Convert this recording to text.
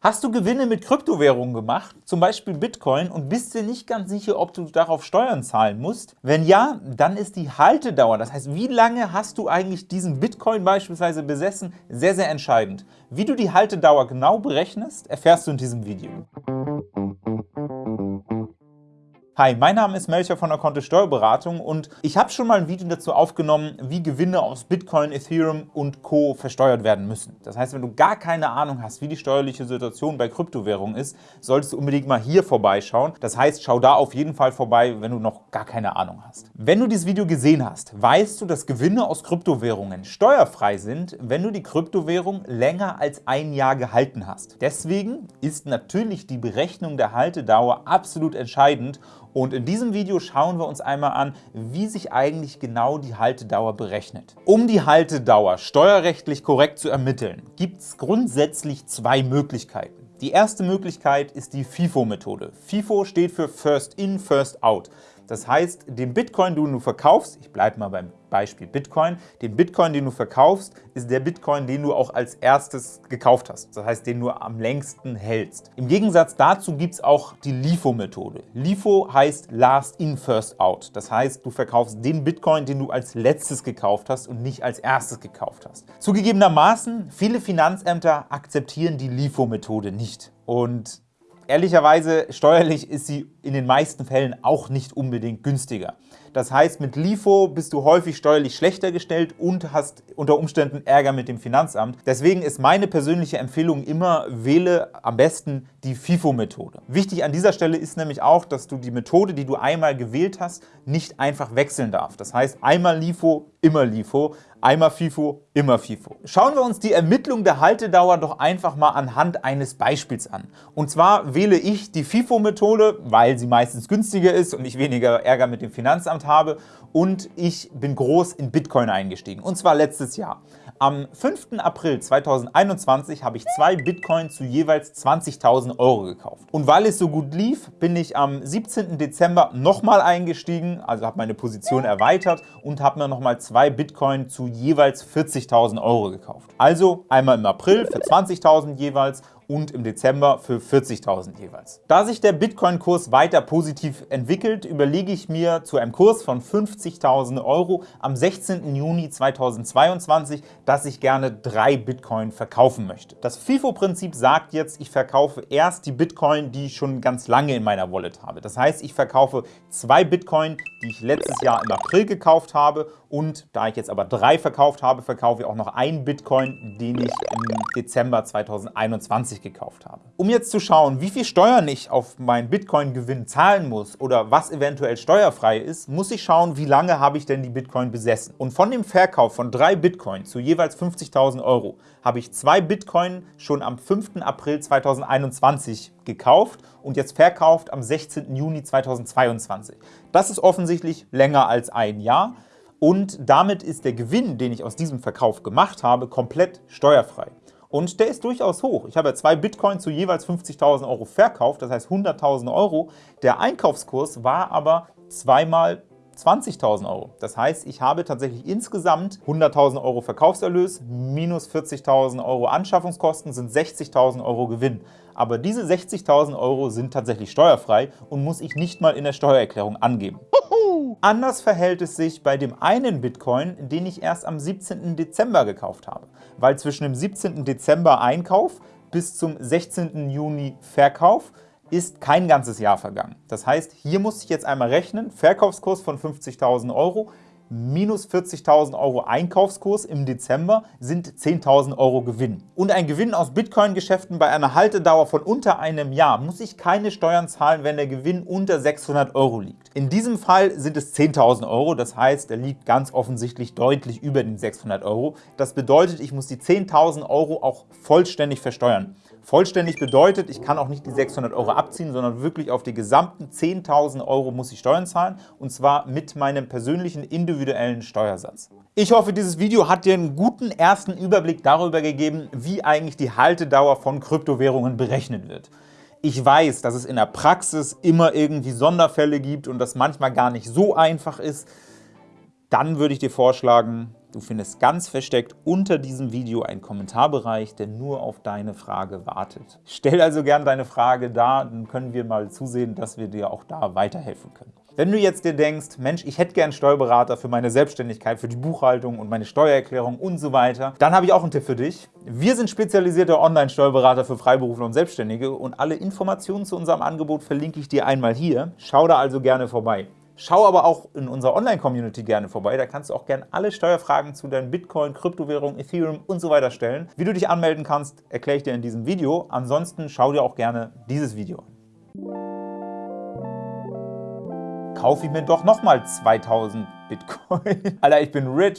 Hast du Gewinne mit Kryptowährungen gemacht, zum Beispiel Bitcoin, und bist dir nicht ganz sicher, ob du darauf Steuern zahlen musst? Wenn ja, dann ist die Haltedauer, das heißt, wie lange hast du eigentlich diesen Bitcoin beispielsweise besessen, sehr, sehr entscheidend. Wie du die Haltedauer genau berechnest, erfährst du in diesem Video. Hi, mein Name ist Melcher von der Kontist Steuerberatung und ich habe schon mal ein Video dazu aufgenommen, wie Gewinne aus Bitcoin, Ethereum und Co. versteuert werden müssen. Das heißt, wenn du gar keine Ahnung hast, wie die steuerliche Situation bei Kryptowährungen ist, solltest du unbedingt mal hier vorbeischauen. Das heißt, schau da auf jeden Fall vorbei, wenn du noch gar keine Ahnung hast. Wenn du dieses Video gesehen hast, weißt du, dass Gewinne aus Kryptowährungen steuerfrei sind, wenn du die Kryptowährung länger als ein Jahr gehalten hast. Deswegen ist natürlich die Berechnung der Haltedauer absolut entscheidend und in diesem Video schauen wir uns einmal an, wie sich eigentlich genau die Haltedauer berechnet. Um die Haltedauer steuerrechtlich korrekt zu ermitteln, gibt es grundsätzlich zwei Möglichkeiten. Die erste Möglichkeit ist die FIFO-Methode. FIFO steht für First In, First Out. Das heißt, den Bitcoin, den du verkaufst, ich bleibe mal beim Beispiel Bitcoin, den Bitcoin, den du verkaufst, ist der Bitcoin, den du auch als erstes gekauft hast. Das heißt, den du am längsten hältst. Im Gegensatz dazu gibt es auch die LIFO-Methode. LIFO heißt Last In, First Out. Das heißt, du verkaufst den Bitcoin, den du als letztes gekauft hast und nicht als erstes gekauft hast. Zugegebenermaßen, viele Finanzämter akzeptieren die LIFO-Methode nicht. Und Ehrlicherweise, steuerlich ist sie in den meisten Fällen auch nicht unbedingt günstiger. Das heißt, mit LIFO bist du häufig steuerlich schlechter gestellt und hast unter Umständen Ärger mit dem Finanzamt. Deswegen ist meine persönliche Empfehlung immer, wähle am besten die FIFO-Methode. Wichtig an dieser Stelle ist nämlich auch, dass du die Methode, die du einmal gewählt hast, nicht einfach wechseln darfst. Das heißt, einmal LIFO, immer LIFO, einmal FIFO, immer FIFO. Schauen wir uns die Ermittlung der Haltedauer doch einfach mal anhand eines Beispiels an. Und zwar wähle ich die FIFO-Methode, weil sie meistens günstiger ist und ich weniger Ärger mit dem Finanzamt habe und ich bin groß in Bitcoin eingestiegen, und zwar letztes Jahr. Am 5. April 2021 habe ich zwei Bitcoin zu jeweils 20.000 Euro gekauft. Und weil es so gut lief, bin ich am 17. Dezember nochmal eingestiegen, also habe meine Position erweitert und habe mir nochmal zwei Bitcoin zu jeweils 40.000 Euro gekauft. Also einmal im April für 20.000 jeweils und im Dezember für 40.000 jeweils. Da sich der Bitcoin-Kurs weiter positiv entwickelt, überlege ich mir zu einem Kurs von 50.000 Euro am 16. Juni 2022, dass ich gerne drei Bitcoin verkaufen möchte. Das FIFO-Prinzip sagt jetzt, ich verkaufe erst die Bitcoin, die ich schon ganz lange in meiner Wallet habe. Das heißt, ich verkaufe zwei Bitcoin, die ich letztes Jahr im April gekauft habe und da ich jetzt aber drei verkauft habe, verkaufe ich auch noch einen Bitcoin, den ich im Dezember 2021 gekauft habe. Um jetzt zu schauen, wie viel Steuern ich auf meinen Bitcoin-Gewinn zahlen muss oder was eventuell steuerfrei ist, muss ich schauen, wie lange habe ich denn die Bitcoin besessen. Und von dem Verkauf von drei Bitcoin zu jeweils 50.000 Euro habe ich zwei Bitcoin schon am 5. April 2021 gekauft und jetzt verkauft am 16. Juni 2022. Das ist offensichtlich länger als ein Jahr und damit ist der Gewinn, den ich aus diesem Verkauf gemacht habe, komplett steuerfrei. Und der ist durchaus hoch. Ich habe zwei Bitcoin zu jeweils 50.000 Euro verkauft, das heißt 100.000 Euro. Der Einkaufskurs war aber zweimal 20.000 Euro. Das heißt, ich habe tatsächlich insgesamt 100.000 Euro Verkaufserlös minus 40.000 Euro Anschaffungskosten sind 60.000 Euro Gewinn. Aber diese 60.000 Euro sind tatsächlich steuerfrei und muss ich nicht mal in der Steuererklärung angeben. Anders verhält es sich bei dem einen Bitcoin, den ich erst am 17. Dezember gekauft habe, weil zwischen dem 17. Dezember Einkauf bis zum 16. Juni Verkauf ist kein ganzes Jahr vergangen. Das heißt, hier muss ich jetzt einmal rechnen, Verkaufskurs von 50.000 Euro minus 40.000 Euro Einkaufskurs im Dezember sind 10.000 Euro Gewinn. Und ein Gewinn aus Bitcoin-Geschäften bei einer Haltedauer von unter einem Jahr muss ich keine Steuern zahlen, wenn der Gewinn unter 600 Euro liegt. In diesem Fall sind es 10.000 Euro, das heißt, er liegt ganz offensichtlich deutlich über den 600 Euro. Das bedeutet, ich muss die 10.000 Euro auch vollständig versteuern. Vollständig bedeutet, ich kann auch nicht die 600 Euro abziehen, sondern wirklich auf die gesamten 10.000 Euro muss ich Steuern zahlen und zwar mit meinem persönlichen individuellen Steuersatz. Ich hoffe, dieses Video hat dir einen guten ersten Überblick darüber gegeben, wie eigentlich die Haltedauer von Kryptowährungen berechnet wird. Ich weiß, dass es in der Praxis immer irgendwie Sonderfälle gibt und das manchmal gar nicht so einfach ist. Dann würde ich dir vorschlagen, Du findest ganz versteckt unter diesem Video einen Kommentarbereich, der nur auf deine Frage wartet. Stell also gerne deine Frage da, dann können wir mal zusehen, dass wir dir auch da weiterhelfen können. Wenn du jetzt dir denkst, Mensch, ich hätte gern Steuerberater für meine Selbstständigkeit, für die Buchhaltung und meine Steuererklärung und so weiter, dann habe ich auch einen Tipp für dich. Wir sind spezialisierte Online-Steuerberater für Freiberufler und Selbstständige und alle Informationen zu unserem Angebot verlinke ich dir einmal hier. Schau da also gerne vorbei. Schau aber auch in unserer Online-Community gerne vorbei. Da kannst du auch gerne alle Steuerfragen zu deinen Bitcoin, Kryptowährungen, Ethereum und so weiter stellen. Wie du dich anmelden kannst, erkläre ich dir in diesem Video. Ansonsten schau dir auch gerne dieses Video an. Kaufe ich mir doch nochmal 2000 Bitcoin. Alter, ich bin rich.